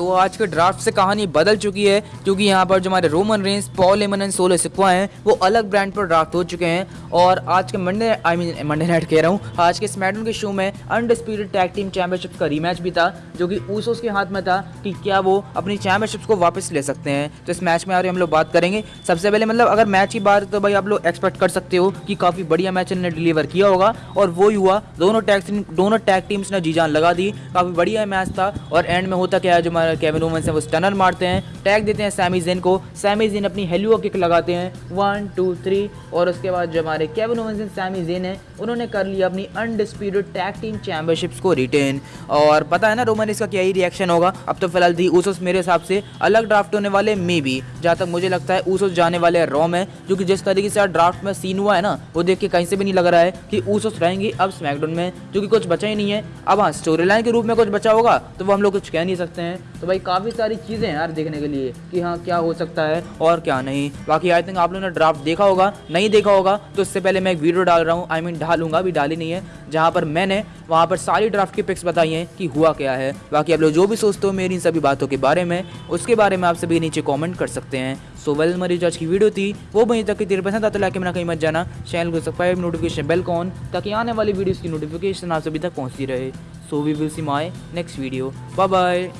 तो आज के ड्राफ्ट से कहानी बदल चुकी है, क्योंकि यहाँ पर जो हमारे Roman Reigns Paul Heyman and Solo Sikoa हैं, वो अलग ब्रांड पर ड्राफ्ट हो चुके हैं। और आज के Monday I mean Monday night कह रहा हूँ, आज के स्मैडन के शो में अनडिस्प्यूटेड टैग टीम चैंपियनशिप का रीमैच भी था, जो कि ऊसोस के हाथ में था कि क्या वो अपनी चैंपियनशिप को वापस ले सकते हैं। तो इस मैच में आ रही हम लोग बात करेंगे। सबसे पहले मतलब अगर मैच की बात तो भाई आप लोग एक्सपेक्ट कर सकते हो कि काफ़ी बढ़िया मैच इन्होंने डिलीवर किया होगा, और वो हुआ, दोनों टैग दोनों टैग टीम्स ने जी जान लगा दी। काफ़ी बढ़िया मैच था, और एंड में होता क्या है, जो हमारे केविन वोमन है, वो स्टनर मारते हैं टैग देते हैं सैमी जेन को। सैमी जेन अपनी हेलुओ किक लगाते हैं। वन टू थ्री और उसके बाद जो हमारे केविन वोमन सैमी जेन है, उन्होंने कर लिया अपनी अनडिस्प्यूटेड टैग टीम चैंपियनशिप्स को रिटेन और पता है ना रोमन इसका क्या ही रिएक्शन होगा? अब तो फ़िलहाल दी ऊसोस मेरे हिसाब से अलग ड्राफ्ट होने वाले मे भी जहाँ तक मुझे लगता है ऊसोस जाने वाले रॉ में, क्योंकि जिस तरीके से ड्राफ्ट में सीन हुआ है ना, वो देख के कहीं से भी नहीं लग रहा है कि ऊसोस रहेंगे अब स्मैकडाउन में, क्योंकि कुछ बचा ही नहीं है। अब हाँ स्टोरी लाइन के रूप में कुछ बचा होगा तो वो हम लोग कुछ कह नहीं सकते हैं। तो भाई काफ़ी सारी चीज़ें हैं यार देखने के लिए कि हाँ क्या हो सकता है और क्या नहीं। बाकी आई थिंक आप लोगों ने ड्राफ्ट देखा होगा, नहीं देखा होगा तो इससे पहले मैं एक वीडियो डाल रहा हूँ। आई मीन डालूँगा अभी डाली नहीं है, जहाँ पर मैंने वहाँ पर सारी ड्राफ्ट की पिक्स बताई हैं कि हुआ क्या है। बाकी आप लोग जो भी सोचते हो मेरी इन सभी बातों के बारे में, उसके बारे में आप सभी नीचे कॉमेंट कर सकते हैं। सो वेल मरी जो आज की वीडियो थी, वो वहीं तक की तेरे पसंद आता लाके मेरा कहीं मत जाना। चैनल को सब्सक्राइब नोटिफिकेशन बेल कॉन ताकि आने वाली वीडियोस की नोटिफिकेशन आप सभी तक पहुँचती रहे। So we will see my next video bye bye